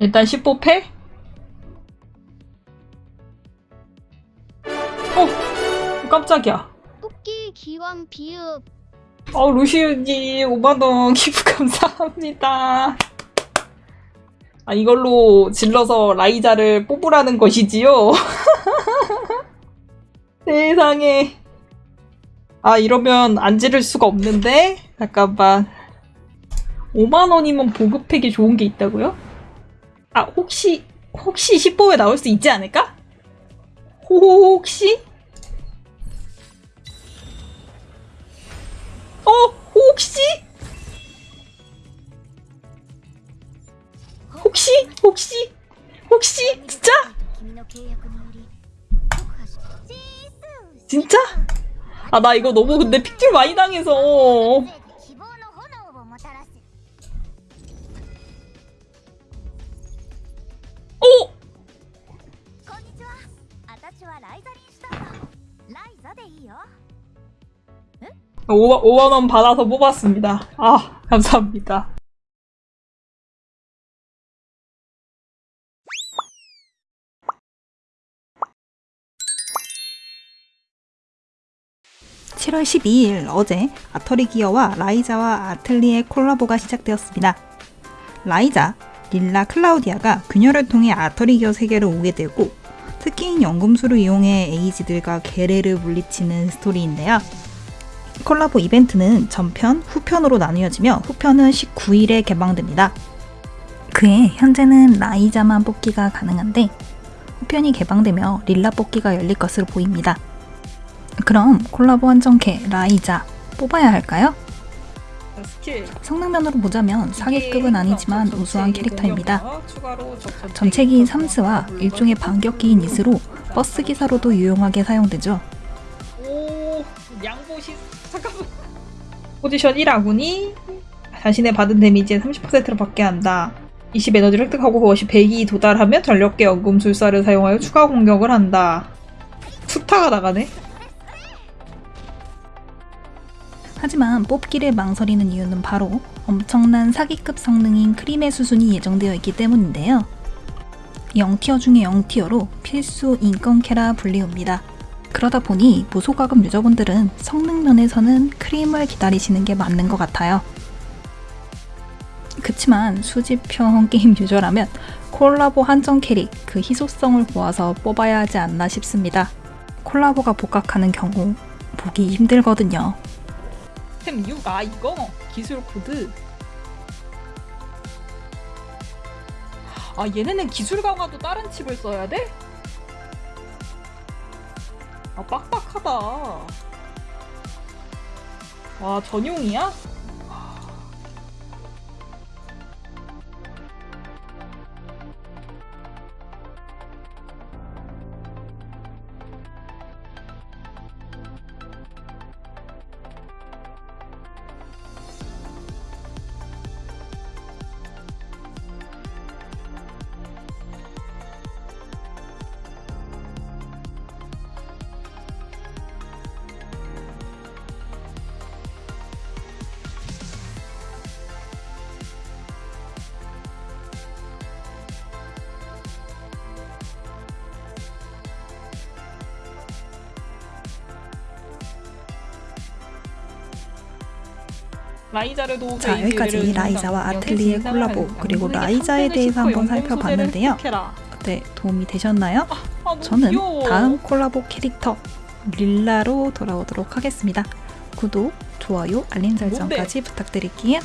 일단 10호 패? 어! 깜짝이야. 토끼 기왕 비읍 어, 루시우님 5만원 기부 감사합니다. 아, 이걸로 질러서 라이자를 뽑으라는 것이지요? 세상에. 아, 이러면 안 지를 수가 없는데? 잠깐만. 5만원이면 보급팩이 좋은 게 있다고요? 아 혹시 혹시 10보에 나올 수 있지 않을까? 혹시? 어 혹시? 혹시 혹시 혹시 진짜? 진짜? 아 나 이거 너무 근데 픽줄 많이 당해서 5, 5만원 받아서 뽑았습니다. 아, 감사합니다. 칠월 12일 어제 아터리 기어와 라이자와 아틀리의 콜라보가 시작되었습니다. 라이자, 릴라 클라우디아가 균열을 통해 아터리 기어 세계로 오게 되고 특기인 연금술을 이용해 에이지들과 게레를 물리치는 스토리인데요. 콜라보 이벤트는 전편, 후편으로 나뉘어지며 후편은 19일에 개방됩니다. 그에 현재는 라이자만 뽑기가 가능한데 후편이 개방되며 릴라 뽑기가 열릴 것으로 보입니다. 그럼 콜라보 한정캐 라이자 뽑아야 할까요? 스킬. 성능면으로 보자면 사기급은 아니지만 전체기 우수한 캐릭터입니다. 전체기인 삼스와 일종의 반격기인 이스로 버스 기사로도 유용하게 사용되죠. 오, 양보시 잠깐만. 포지션 1아군이 자신의 받은 데미지의 30%를 받게 한다. 20 에너지를 획득하고 그것이 100이 도달하면 전력계 연금술사를 사용하여 추가 공격을 한다. 수타가 나가네. 하지만 뽑기를 망설이는 이유는 바로 엄청난 사기급 성능인 크림의 수순이 예정되어 있기 때문인데요. 0티어 중에 0티어로 필수 인건캐라 불리웁니다. 그러다 보니 무소가금 유저분들은 성능 면에서는 크림을 기다리시는 게 맞는 것 같아요. 그치만 수집형 게임 유저라면 콜라보 한정 캐릭 그 희소성을 보아서 뽑아야 하지 않나 싶습니다. 콜라보가 복각하는 경우 보기 힘들거든요. 템 6, 아 이거 기술 코드. 아 얘네는 기술 강화도 다른 칩을 써야 돼? 아 빡빡하다. 와 전용이야? 자, 여기까지 라이자와 아틀리의 콜라보, 그리고 라이자에 대해서 한번 살펴봤는데요. 어때 도움이 되셨나요? 저는 다음 콜라보 캐릭터 릴라로 돌아오도록 하겠습니다. 구독, 좋아요, 알림 설정까지 부탁드릴게요.